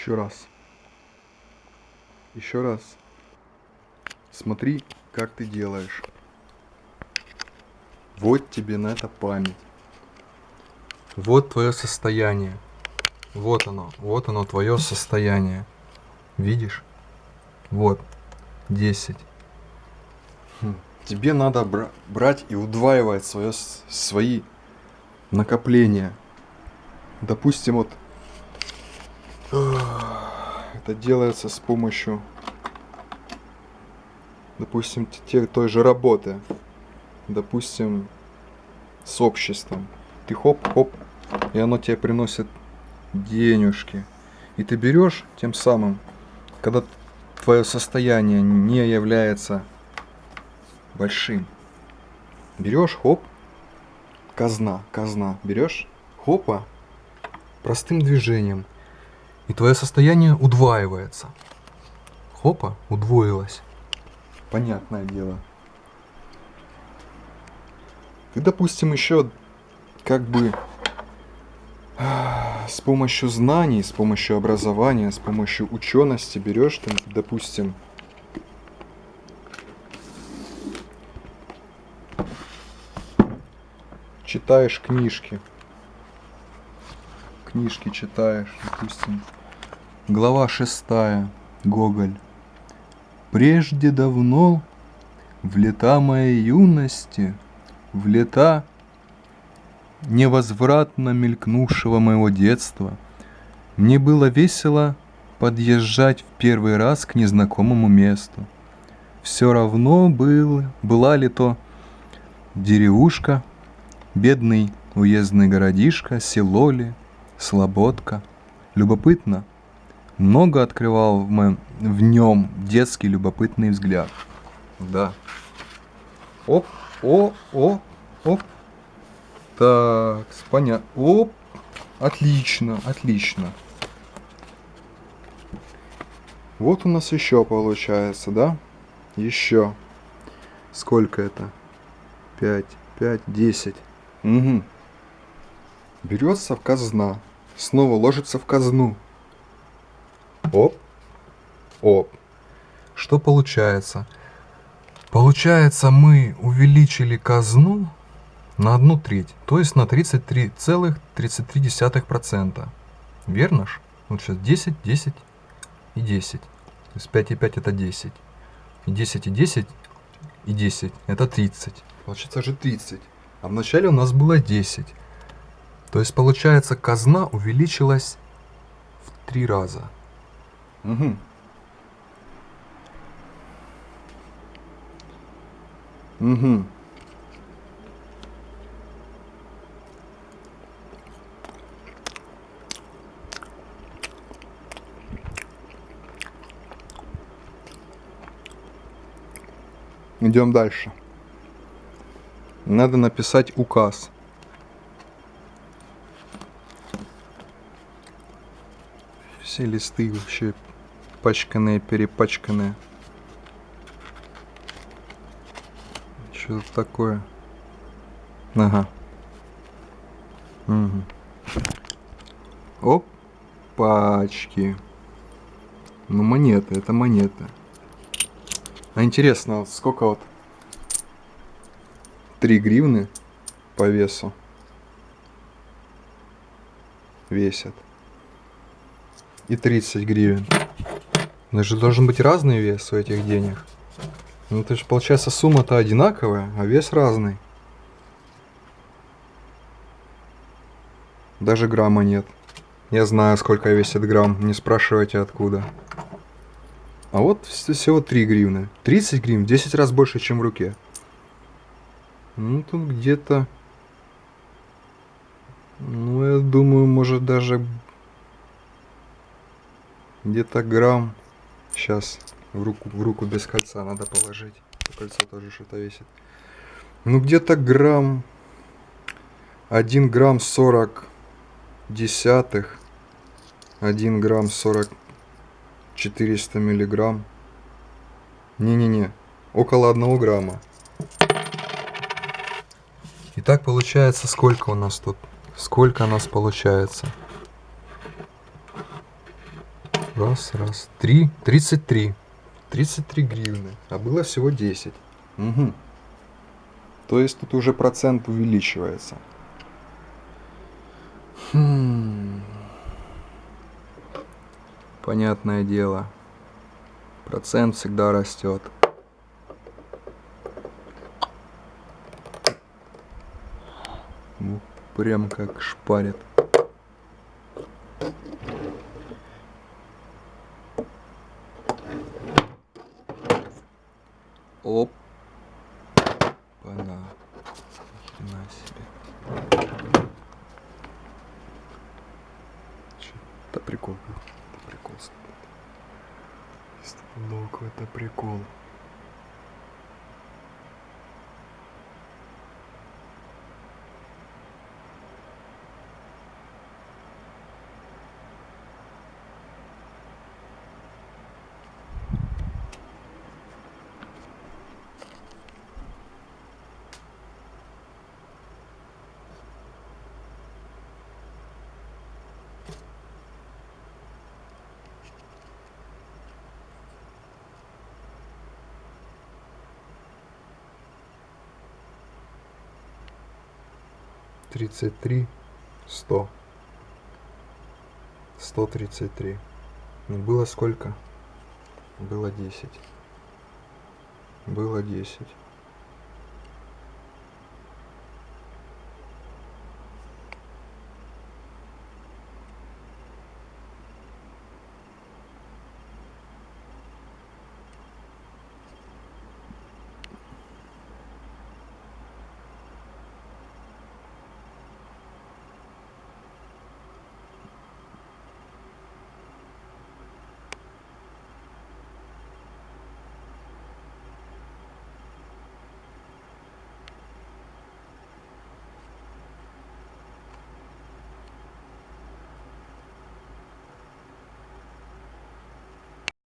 Еще раз. Еще раз. Смотри, как ты делаешь. Вот тебе на это память. Вот твое состояние. Вот оно, вот оно твое состояние. Видишь? Вот, 10. Хм. Тебе надо бра брать и удваивать свое, свои накопления. Допустим, вот это делается с помощью, допустим, те, той же работы. Допустим, с обществом. Ты хоп-хоп, и оно тебе приносит денежки. И ты берешь тем самым, когда твое состояние не является большим, берешь, хоп, казна, казна, берешь, хопа, простым движением, и твое состояние удваивается. Хопа, удвоилось. Понятное дело. Ты, допустим, еще как бы с помощью знаний, с помощью образования, с помощью учености берешь, там, допустим, читаешь книжки. Книжки читаешь, допустим. Глава шестая. Гоголь. Прежде давно, в лета моей юности, в лета невозвратно мелькнувшего моего детства, мне было весело подъезжать в первый раз к незнакомому месту. Все равно был, была ли то деревушка, бедный уездный городишко, село ли, слободка. Любопытно, много открывал моем, в нем детский любопытный взгляд. Да. Оп, о, о, оп, так, понятно. Оп, отлично, отлично. Вот у нас еще получается, да? Еще. Сколько это? 5, 5, 10. Угу. Берется в казна. Снова ложится в казну. Оп. Оп. Что получается? Получается, мы увеличили казну на одну треть, то есть на 33,33%. Верно ж? Вот сейчас 10, 10 и 10. То есть 5 и 5 это 10. И 10 и 10 и 10 это 30. Получается же 30. А вначале у нас было 10. То есть получается казна увеличилась в 3 раза. Угу. Угу. Идем дальше. Надо написать указ. Все листы вообще пачканные, перепачканные. Что тут такое? Ага. Угу. Оп, пачки. Ну, монеты, это монеты. А интересно, сколько вот 3 гривны по весу весят. И 30 гривен. Но же должен быть разный вес у этих денег. Ну, то есть, получается, сумма-то одинаковая, а вес разный. Даже грамма нет. Я знаю, сколько весит грамм, не спрашивайте откуда. А вот всего 3 гривны. 30 гривен, 10 раз больше, чем в руке. Ну, тут где-то... Ну, я думаю, может даже... Где-то грамм. Сейчас в руку, в руку без кольца надо положить. Кольцо тоже что-то весит. Ну, где-то грамм... 1 грамм 40 десятых. 1 грамм 40 400 миллиграмм. Не-не-не, около 1 грамма. Итак, получается, сколько у нас тут? Сколько у нас получается? Раз, раз. Три. Тридцать три. Тридцать три гривны. А было всего десять. Угу. То есть тут уже процент увеличивается. Хм. Понятное дело. Процент всегда растет. Ну, прям как шпарит. Оп. Пана. Хрена себе. Это прикол. Это прикол. Стопудово это прикол. Тридцать три сто. Сто тридцать три. Ну было сколько? Было десять. Было десять